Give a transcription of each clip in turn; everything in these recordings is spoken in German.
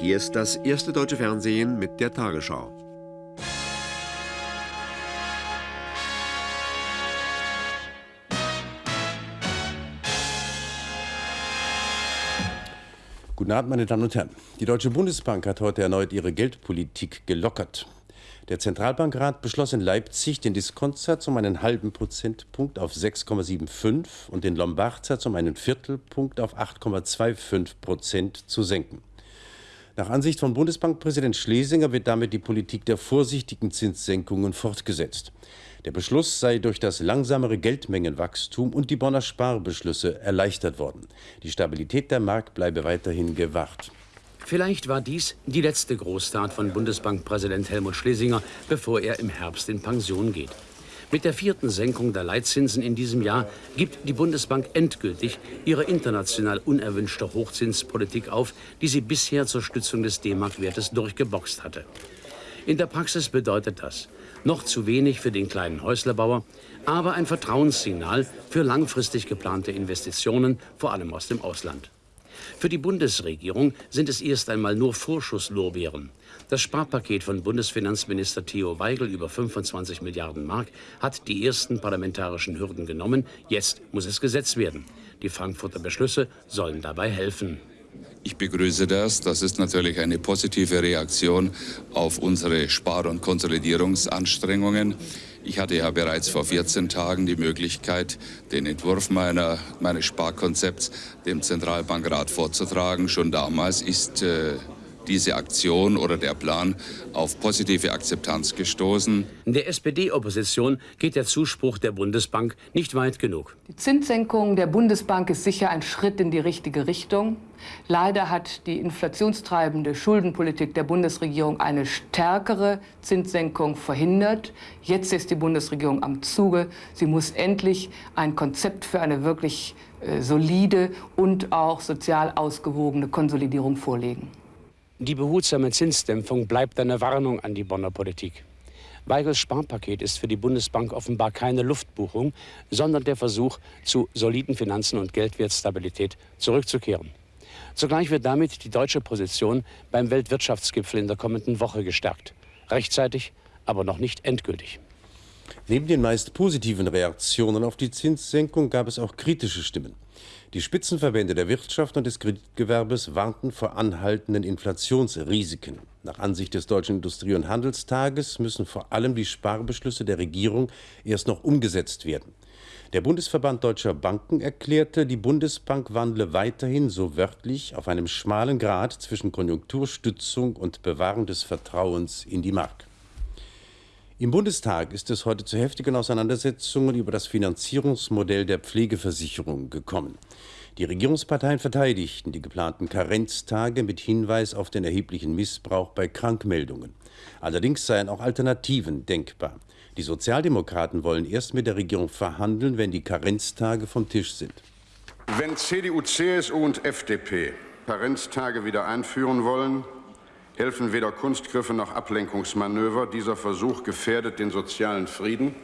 Hier ist das erste deutsche Fernsehen mit der Tagesschau. Guten Abend, meine Damen und Herren. Die Deutsche Bundesbank hat heute erneut ihre Geldpolitik gelockert. Der Zentralbankrat beschloss in Leipzig, den Diskontsatz um einen halben Prozentpunkt auf 6,75 und den Lombardsatz um einen Viertelpunkt auf 8,25 Prozent zu senken. Nach Ansicht von Bundesbankpräsident Schlesinger wird damit die Politik der vorsichtigen Zinssenkungen fortgesetzt. Der Beschluss sei durch das langsamere Geldmengenwachstum und die Bonner Sparbeschlüsse erleichtert worden. Die Stabilität der Markt bleibe weiterhin gewahrt. Vielleicht war dies die letzte Großtat von Bundesbankpräsident Helmut Schlesinger, bevor er im Herbst in Pension geht. Mit der vierten Senkung der Leitzinsen in diesem Jahr gibt die Bundesbank endgültig ihre international unerwünschte Hochzinspolitik auf, die sie bisher zur Stützung des D-Mark-Wertes durchgeboxt hatte. In der Praxis bedeutet das noch zu wenig für den kleinen Häuslerbauer, aber ein Vertrauenssignal für langfristig geplante Investitionen, vor allem aus dem Ausland. Für die Bundesregierung sind es erst einmal nur Vorschusslorbeeren. Das Sparpaket von Bundesfinanzminister Theo Weigel über 25 Milliarden Mark hat die ersten parlamentarischen Hürden genommen. Jetzt muss es Gesetz werden. Die Frankfurter Beschlüsse sollen dabei helfen. Ich begrüße das. Das ist natürlich eine positive Reaktion auf unsere Spar- und Konsolidierungsanstrengungen. Ich hatte ja bereits vor 14 Tagen die Möglichkeit, den Entwurf meiner, meines Sparkonzepts dem Zentralbankrat vorzutragen. Schon damals ist äh, diese Aktion oder der Plan auf positive Akzeptanz gestoßen. In der SPD-Opposition geht der Zuspruch der Bundesbank nicht weit genug. Die Zinssenkung der Bundesbank ist sicher ein Schritt in die richtige Richtung. Leider hat die inflationstreibende Schuldenpolitik der Bundesregierung eine stärkere Zinssenkung verhindert. Jetzt ist die Bundesregierung am Zuge. Sie muss endlich ein Konzept für eine wirklich äh, solide und auch sozial ausgewogene Konsolidierung vorlegen. Die behutsame Zinsdämpfung bleibt eine Warnung an die Bonner Politik. Weigels Sparpaket ist für die Bundesbank offenbar keine Luftbuchung, sondern der Versuch, zu soliden Finanzen und Geldwertstabilität zurückzukehren. Zugleich wird damit die deutsche Position beim Weltwirtschaftsgipfel in der kommenden Woche gestärkt. Rechtzeitig, aber noch nicht endgültig. Neben den meist positiven Reaktionen auf die Zinssenkung gab es auch kritische Stimmen. Die Spitzenverbände der Wirtschaft und des Kreditgewerbes warnten vor anhaltenden Inflationsrisiken. Nach Ansicht des Deutschen Industrie- und Handelstages müssen vor allem die Sparbeschlüsse der Regierung erst noch umgesetzt werden. Der Bundesverband Deutscher Banken erklärte, die Bundesbank wandle weiterhin so wörtlich auf einem schmalen Grat zwischen Konjunkturstützung und Bewahren des Vertrauens in die Mark. Im Bundestag ist es heute zu heftigen Auseinandersetzungen über das Finanzierungsmodell der Pflegeversicherung gekommen. Die Regierungsparteien verteidigten die geplanten Karenztage mit Hinweis auf den erheblichen Missbrauch bei Krankmeldungen. Allerdings seien auch Alternativen denkbar. Die Sozialdemokraten wollen erst mit der Regierung verhandeln, wenn die Karenztage vom Tisch sind. Wenn CDU, CSU und FDP Karenztage wieder einführen wollen, helfen weder Kunstgriffe noch Ablenkungsmanöver. Dieser Versuch gefährdet den sozialen Frieden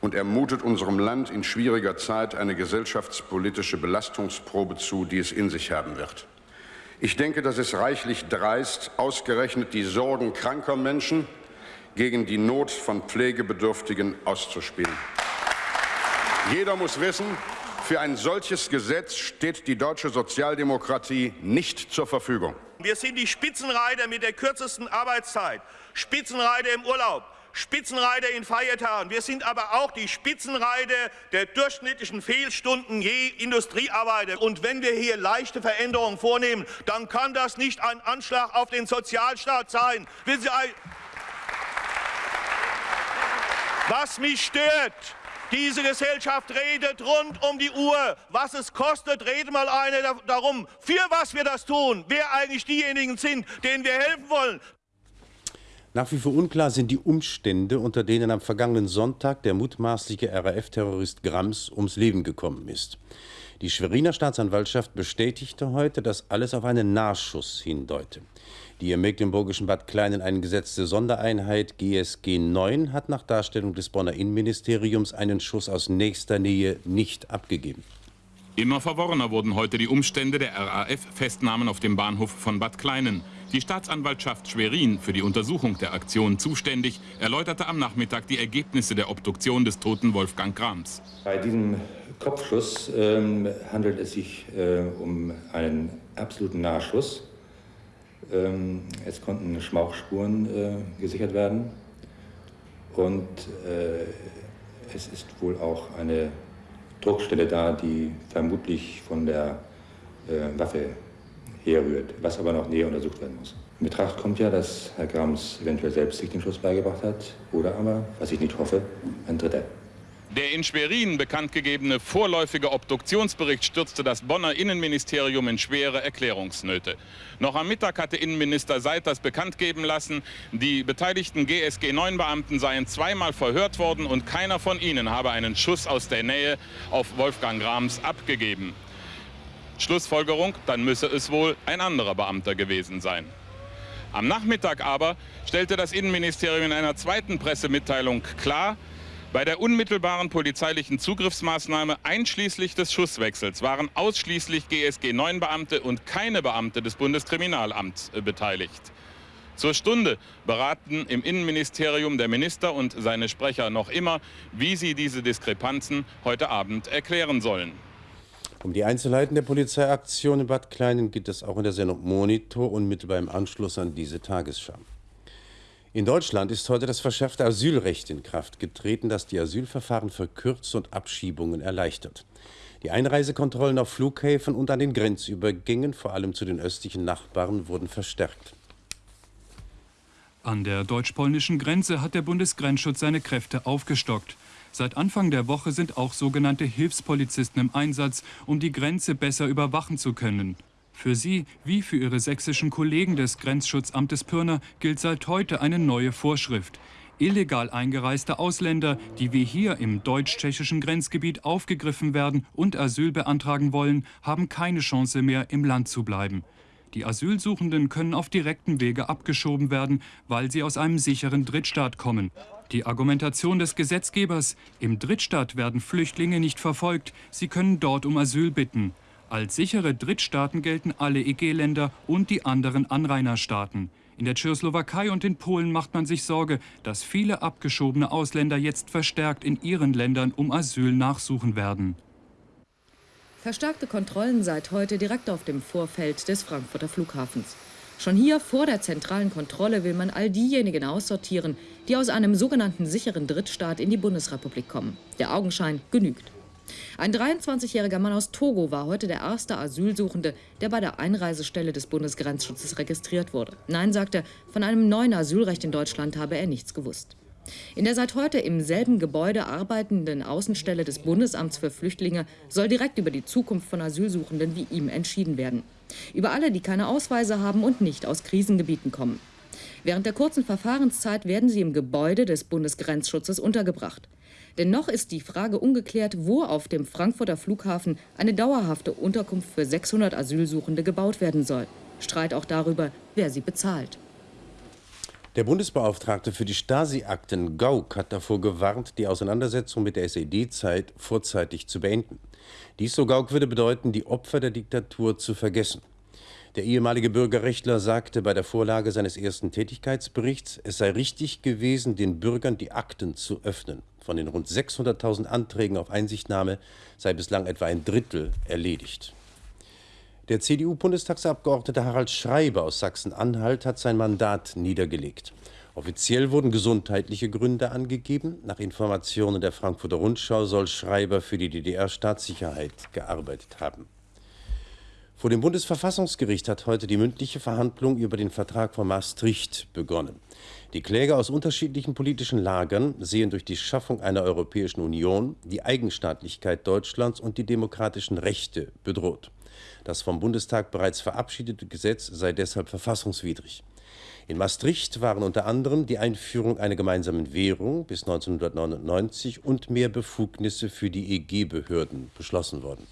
und ermutet unserem Land in schwieriger Zeit eine gesellschaftspolitische Belastungsprobe zu, die es in sich haben wird. Ich denke, das ist reichlich dreist, ausgerechnet die Sorgen kranker Menschen gegen die Not von Pflegebedürftigen auszuspielen. Jeder muss wissen, für ein solches Gesetz steht die deutsche Sozialdemokratie nicht zur Verfügung. Wir sind die Spitzenreiter mit der kürzesten Arbeitszeit, Spitzenreiter im Urlaub, Spitzenreiter in Feiertagen. Wir sind aber auch die Spitzenreiter der durchschnittlichen Fehlstunden je Industriearbeiter. Und wenn wir hier leichte Veränderungen vornehmen, dann kann das nicht ein Anschlag auf den Sozialstaat sein. Was mich stört, diese Gesellschaft redet rund um die Uhr. Was es kostet, redet mal einer darum, für was wir das tun, wer eigentlich diejenigen sind, denen wir helfen wollen. Nach wie vor unklar sind die Umstände, unter denen am vergangenen Sonntag der mutmaßliche RAF-Terrorist Grams ums Leben gekommen ist. Die Schweriner Staatsanwaltschaft bestätigte heute, dass alles auf einen Nahschuss hindeute. Die im mecklenburgischen Bad Kleinen eingesetzte Sondereinheit GSG 9 hat nach Darstellung des Bonner Innenministeriums einen Schuss aus nächster Nähe nicht abgegeben. Immer verworrener wurden heute die Umstände der RAF-Festnahmen auf dem Bahnhof von Bad Kleinen. Die Staatsanwaltschaft Schwerin, für die Untersuchung der Aktion zuständig, erläuterte am Nachmittag die Ergebnisse der Obduktion des toten Wolfgang Grams. Bei diesem Kopfschuss ähm, handelt es sich äh, um einen absoluten Nahschuss. Ähm, es konnten Schmauchspuren äh, gesichert werden und äh, es ist wohl auch eine Druckstelle da, die vermutlich von der äh, Waffe herrührt, was aber noch näher untersucht werden muss. In Betracht kommt ja, dass Herr Grams eventuell selbst sich den Schuss beigebracht hat oder aber, was ich nicht hoffe, ein Dritter. Der in Schwerin bekanntgegebene vorläufige Obduktionsbericht stürzte das Bonner Innenministerium in schwere Erklärungsnöte. Noch am Mittag hatte Innenminister Seiters bekannt geben lassen, die beteiligten GSG-9-Beamten seien zweimal verhört worden und keiner von ihnen habe einen Schuss aus der Nähe auf Wolfgang Grams abgegeben. Schlussfolgerung, dann müsse es wohl ein anderer Beamter gewesen sein. Am Nachmittag aber stellte das Innenministerium in einer zweiten Pressemitteilung klar, bei der unmittelbaren polizeilichen Zugriffsmaßnahme einschließlich des Schusswechsels waren ausschließlich GSG-9-Beamte und keine Beamte des Bundeskriminalamts äh, beteiligt. Zur Stunde beraten im Innenministerium der Minister und seine Sprecher noch immer, wie sie diese Diskrepanzen heute Abend erklären sollen. Um die Einzelheiten der Polizeiaktion in Bad Kleinen geht es auch in der Sendung Monitor unmittelbar im Anschluss an diese Tagesschau. In Deutschland ist heute das verschärfte Asylrecht in Kraft getreten, das die Asylverfahren verkürzt und Abschiebungen erleichtert. Die Einreisekontrollen auf Flughäfen und an den Grenzübergängen, vor allem zu den östlichen Nachbarn, wurden verstärkt. An der deutsch-polnischen Grenze hat der Bundesgrenzschutz seine Kräfte aufgestockt. Seit Anfang der Woche sind auch sogenannte Hilfspolizisten im Einsatz, um die Grenze besser überwachen zu können. Für sie, wie für ihre sächsischen Kollegen des Grenzschutzamtes Pirna, gilt seit heute eine neue Vorschrift. Illegal eingereiste Ausländer, die wie hier im deutsch-tschechischen Grenzgebiet aufgegriffen werden und Asyl beantragen wollen, haben keine Chance mehr, im Land zu bleiben. Die Asylsuchenden können auf direktem Wege abgeschoben werden, weil sie aus einem sicheren Drittstaat kommen. Die Argumentation des Gesetzgebers, im Drittstaat werden Flüchtlinge nicht verfolgt, sie können dort um Asyl bitten. Als sichere Drittstaaten gelten alle EG-Länder und die anderen Anrainerstaaten. In der Tschechoslowakei und in Polen macht man sich Sorge, dass viele abgeschobene Ausländer jetzt verstärkt in ihren Ländern um Asyl nachsuchen werden. Verstärkte Kontrollen seit heute direkt auf dem Vorfeld des Frankfurter Flughafens. Schon hier vor der zentralen Kontrolle will man all diejenigen aussortieren, die aus einem sogenannten sicheren Drittstaat in die Bundesrepublik kommen. Der Augenschein genügt. Ein 23-jähriger Mann aus Togo war heute der erste Asylsuchende, der bei der Einreisestelle des Bundesgrenzschutzes registriert wurde. Nein, sagte er, von einem neuen Asylrecht in Deutschland habe er nichts gewusst. In der seit heute im selben Gebäude arbeitenden Außenstelle des Bundesamts für Flüchtlinge soll direkt über die Zukunft von Asylsuchenden wie ihm entschieden werden. Über alle, die keine Ausweise haben und nicht aus Krisengebieten kommen. Während der kurzen Verfahrenszeit werden sie im Gebäude des Bundesgrenzschutzes untergebracht. Denn noch ist die Frage ungeklärt, wo auf dem Frankfurter Flughafen eine dauerhafte Unterkunft für 600 Asylsuchende gebaut werden soll. Streit auch darüber, wer sie bezahlt. Der Bundesbeauftragte für die Stasi-Akten Gauck hat davor gewarnt, die Auseinandersetzung mit der SED-Zeit vorzeitig zu beenden. Dies, so Gauck, würde bedeuten, die Opfer der Diktatur zu vergessen. Der ehemalige Bürgerrechtler sagte bei der Vorlage seines ersten Tätigkeitsberichts, es sei richtig gewesen, den Bürgern die Akten zu öffnen. Von den rund 600.000 Anträgen auf Einsichtnahme sei bislang etwa ein Drittel erledigt. Der CDU-Bundestagsabgeordnete Harald Schreiber aus Sachsen-Anhalt hat sein Mandat niedergelegt. Offiziell wurden gesundheitliche Gründe angegeben. Nach Informationen der Frankfurter Rundschau soll Schreiber für die DDR-Staatssicherheit gearbeitet haben. Vor dem Bundesverfassungsgericht hat heute die mündliche Verhandlung über den Vertrag von Maastricht begonnen. Die Kläger aus unterschiedlichen politischen Lagern sehen durch die Schaffung einer Europäischen Union die Eigenstaatlichkeit Deutschlands und die demokratischen Rechte bedroht. Das vom Bundestag bereits verabschiedete Gesetz sei deshalb verfassungswidrig. In Maastricht waren unter anderem die Einführung einer gemeinsamen Währung bis 1999 und mehr Befugnisse für die EG-Behörden beschlossen worden.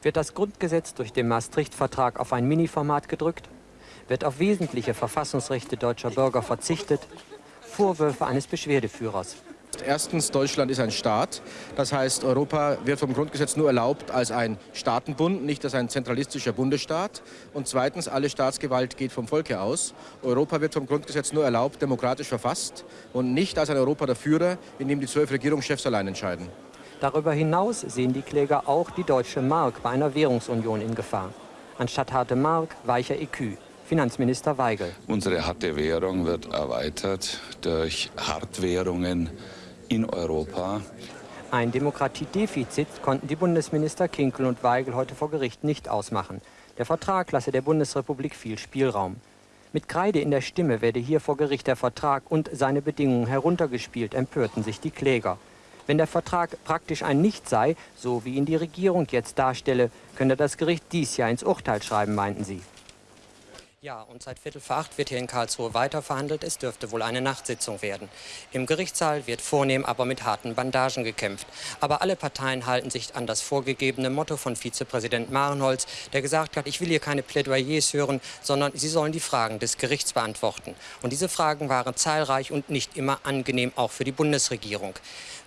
Wird das Grundgesetz durch den Maastricht-Vertrag auf ein Mini-Format gedrückt? Wird auf wesentliche Verfassungsrechte deutscher Bürger verzichtet? Vorwürfe eines Beschwerdeführers. erstens, Deutschland ist ein Staat. Das heißt, Europa wird vom Grundgesetz nur erlaubt als ein Staatenbund, nicht als ein zentralistischer Bundesstaat. Und zweitens, alle Staatsgewalt geht vom Volke aus. Europa wird vom Grundgesetz nur erlaubt, demokratisch verfasst und nicht als ein Europa der Führer, in dem die zwölf Regierungschefs allein entscheiden. Darüber hinaus sehen die Kläger auch die deutsche Mark bei einer Währungsunion in Gefahr. Anstatt harte Mark, weicher EQ. Finanzminister Weigel. Unsere harte Währung wird erweitert durch Hartwährungen in Europa. Ein Demokratiedefizit konnten die Bundesminister Kinkel und Weigel heute vor Gericht nicht ausmachen. Der Vertrag lasse der Bundesrepublik viel Spielraum. Mit Kreide in der Stimme werde hier vor Gericht der Vertrag und seine Bedingungen heruntergespielt, empörten sich die Kläger. Wenn der Vertrag praktisch ein Nicht sei, so wie ihn die Regierung jetzt darstelle, könne das Gericht dies Jahr ins Urteil schreiben, meinten sie. Ja, und seit Viertel vor acht wird hier in Karlsruhe weiter verhandelt. Es dürfte wohl eine Nachtsitzung werden. Im Gerichtssaal wird vornehm, aber mit harten Bandagen gekämpft. Aber alle Parteien halten sich an das vorgegebene Motto von Vizepräsident Marenholz, der gesagt hat, ich will hier keine Plädoyers hören, sondern sie sollen die Fragen des Gerichts beantworten. Und diese Fragen waren zahlreich und nicht immer angenehm, auch für die Bundesregierung.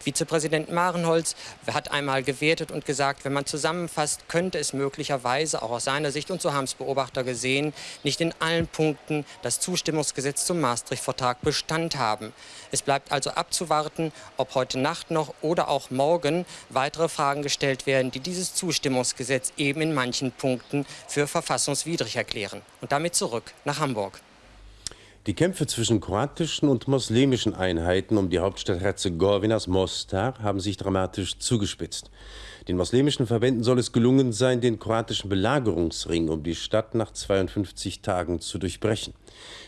Vizepräsident Marenholz hat einmal gewertet und gesagt, wenn man zusammenfasst, könnte es möglicherweise auch aus seiner Sicht und so haben es Beobachter gesehen, nicht in allen Punkten das Zustimmungsgesetz zum Maastricht-Vertrag Bestand haben. Es bleibt also abzuwarten, ob heute Nacht noch oder auch morgen weitere Fragen gestellt werden, die dieses Zustimmungsgesetz eben in manchen Punkten für verfassungswidrig erklären. Und damit zurück nach Hamburg. Die Kämpfe zwischen kroatischen und muslimischen Einheiten um die Hauptstadt Herzegowinas Mostar haben sich dramatisch zugespitzt. Den muslimischen Verbänden soll es gelungen sein, den kroatischen Belagerungsring um die Stadt nach 52 Tagen zu durchbrechen.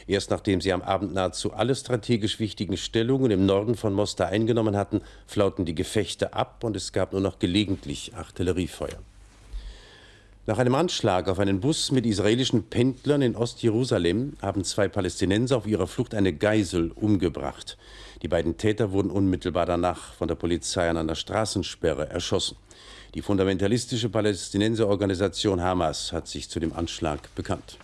Erst nachdem sie am Abend nahezu alle strategisch wichtigen Stellungen im Norden von Mostar eingenommen hatten, flauten die Gefechte ab und es gab nur noch gelegentlich Artilleriefeuer. Nach einem Anschlag auf einen Bus mit israelischen Pendlern in Ostjerusalem haben zwei Palästinenser auf ihrer Flucht eine Geisel umgebracht. Die beiden Täter wurden unmittelbar danach von der Polizei an einer Straßensperre erschossen. Die fundamentalistische Palästinenserorganisation Hamas hat sich zu dem Anschlag bekannt.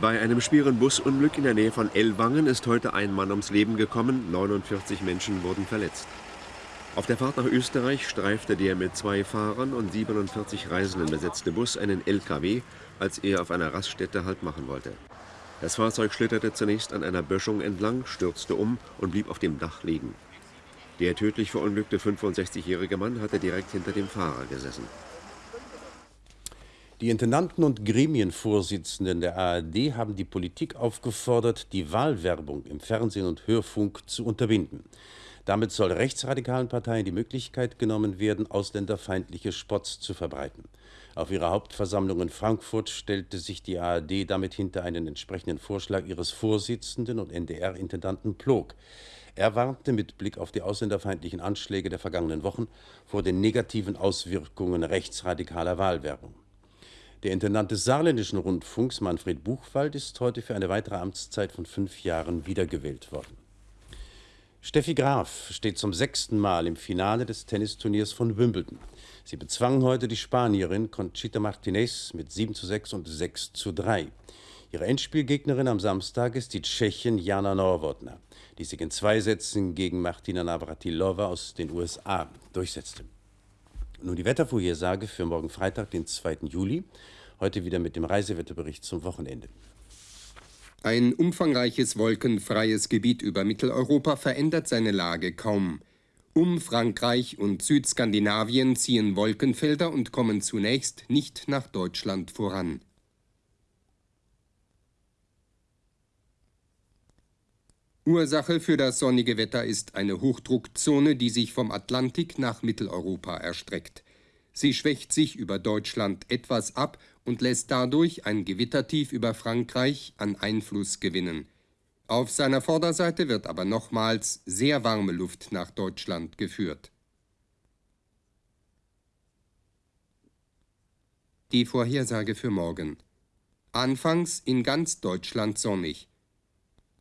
Bei einem schweren Busunglück in der Nähe von Ellwangen ist heute ein Mann ums Leben gekommen, 49 Menschen wurden verletzt. Auf der Fahrt nach Österreich streifte der mit zwei Fahrern und 47 Reisenden besetzte Bus einen LKW, als er auf einer Raststätte Halt machen wollte. Das Fahrzeug schlitterte zunächst an einer Böschung entlang, stürzte um und blieb auf dem Dach liegen. Der tödlich verunglückte 65-jährige Mann hatte direkt hinter dem Fahrer gesessen. Die Intendanten und Gremienvorsitzenden der ARD haben die Politik aufgefordert, die Wahlwerbung im Fernsehen und Hörfunk zu unterbinden. Damit soll rechtsradikalen Parteien die Möglichkeit genommen werden, ausländerfeindliche Spots zu verbreiten. Auf ihrer Hauptversammlung in Frankfurt stellte sich die ARD damit hinter einen entsprechenden Vorschlag ihres Vorsitzenden und NDR-Intendanten Plog. Er warnte mit Blick auf die ausländerfeindlichen Anschläge der vergangenen Wochen vor den negativen Auswirkungen rechtsradikaler Wahlwerbung. Der Intendant des Saarländischen Rundfunks, Manfred Buchwald, ist heute für eine weitere Amtszeit von fünf Jahren wiedergewählt worden. Steffi Graf steht zum sechsten Mal im Finale des Tennisturniers von Wimbledon. Sie bezwang heute die Spanierin Conchita Martinez mit 7 zu 6 und 6 zu 3. Ihre Endspielgegnerin am Samstag ist die Tschechin Jana Norwotna, die sich in zwei Sätzen gegen Martina Navratilova aus den USA durchsetzte. Nun die Wettervorhersage für morgen Freitag, den 2. Juli. Heute wieder mit dem Reisewetterbericht zum Wochenende. Ein umfangreiches wolkenfreies Gebiet über Mitteleuropa verändert seine Lage kaum. Um Frankreich und Südskandinavien ziehen Wolkenfelder und kommen zunächst nicht nach Deutschland voran. Ursache für das sonnige Wetter ist eine Hochdruckzone, die sich vom Atlantik nach Mitteleuropa erstreckt. Sie schwächt sich über Deutschland etwas ab und lässt dadurch ein Gewittertief über Frankreich an Einfluss gewinnen. Auf seiner Vorderseite wird aber nochmals sehr warme Luft nach Deutschland geführt. Die Vorhersage für morgen. Anfangs in ganz Deutschland sonnig.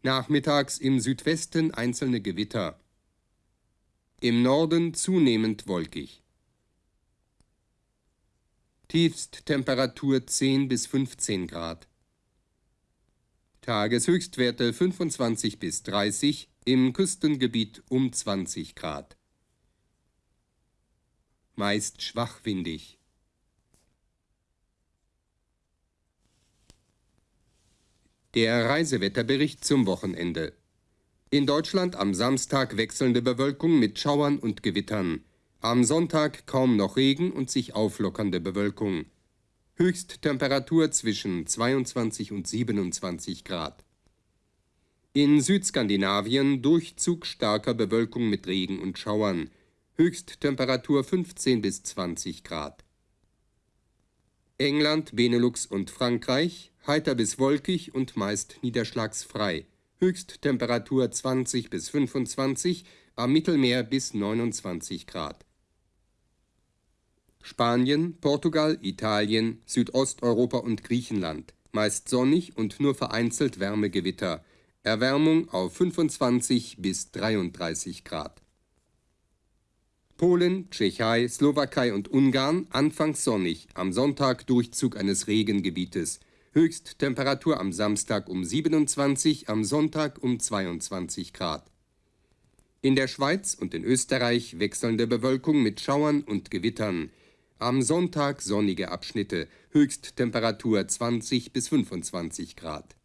Nachmittags im Südwesten einzelne Gewitter. Im Norden zunehmend wolkig. Tiefsttemperatur 10 bis 15 Grad. Tageshöchstwerte 25 bis 30, im Küstengebiet um 20 Grad. Meist schwachwindig. Der Reisewetterbericht zum Wochenende. In Deutschland am Samstag wechselnde Bewölkung mit Schauern und Gewittern. Am Sonntag kaum noch Regen und sich auflockernde Bewölkung. Höchsttemperatur zwischen 22 und 27 Grad. In Südskandinavien Durchzug starker Bewölkung mit Regen und Schauern. Höchsttemperatur 15 bis 20 Grad. England, Benelux und Frankreich heiter bis wolkig und meist niederschlagsfrei. Höchsttemperatur 20 bis 25, am Mittelmeer bis 29 Grad. Spanien, Portugal, Italien, Südosteuropa und Griechenland. Meist sonnig und nur vereinzelt Wärmegewitter. Erwärmung auf 25 bis 33 Grad. Polen, Tschechei, Slowakei und Ungarn anfangs sonnig, am Sonntag Durchzug eines Regengebietes. Höchsttemperatur am Samstag um 27, am Sonntag um 22 Grad. In der Schweiz und in Österreich wechselnde Bewölkung mit Schauern und Gewittern. Am Sonntag sonnige Abschnitte, Höchsttemperatur 20 bis 25 Grad.